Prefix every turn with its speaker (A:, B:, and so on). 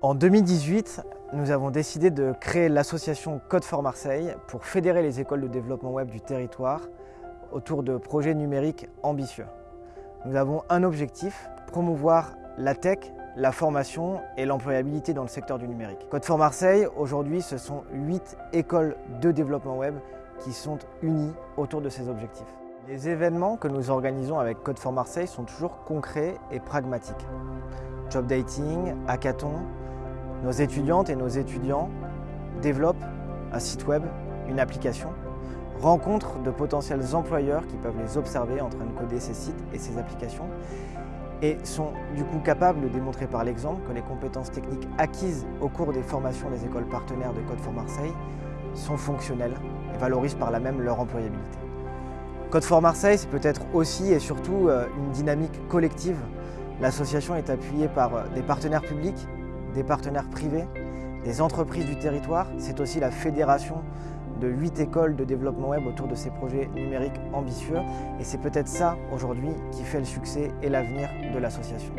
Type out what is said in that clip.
A: En 2018, nous avons décidé de créer l'association Code for Marseille pour fédérer les écoles de développement web du territoire autour de projets numériques ambitieux. Nous avons un objectif, promouvoir la tech, la formation et l'employabilité dans le secteur du numérique. Code for Marseille, aujourd'hui, ce sont 8 écoles de développement web qui sont unies autour de ces objectifs. Les événements que nous organisons avec Code for Marseille sont toujours concrets et pragmatiques. Job dating, hackathon, nos étudiantes et nos étudiants développent un site web, une application, rencontrent de potentiels employeurs qui peuvent les observer en train de coder ces sites et ces applications et sont du coup capables de démontrer par l'exemple que les compétences techniques acquises au cours des formations des écoles partenaires de Code for Marseille sont fonctionnelles et valorisent par là même leur employabilité. Code for Marseille, c'est peut-être aussi et surtout euh, une dynamique collective. L'association est appuyée par euh, des partenaires publics, des partenaires privés, des entreprises du territoire. C'est aussi la fédération de huit écoles de développement web autour de ces projets numériques ambitieux. Et c'est peut-être ça aujourd'hui qui fait le succès et l'avenir de l'association.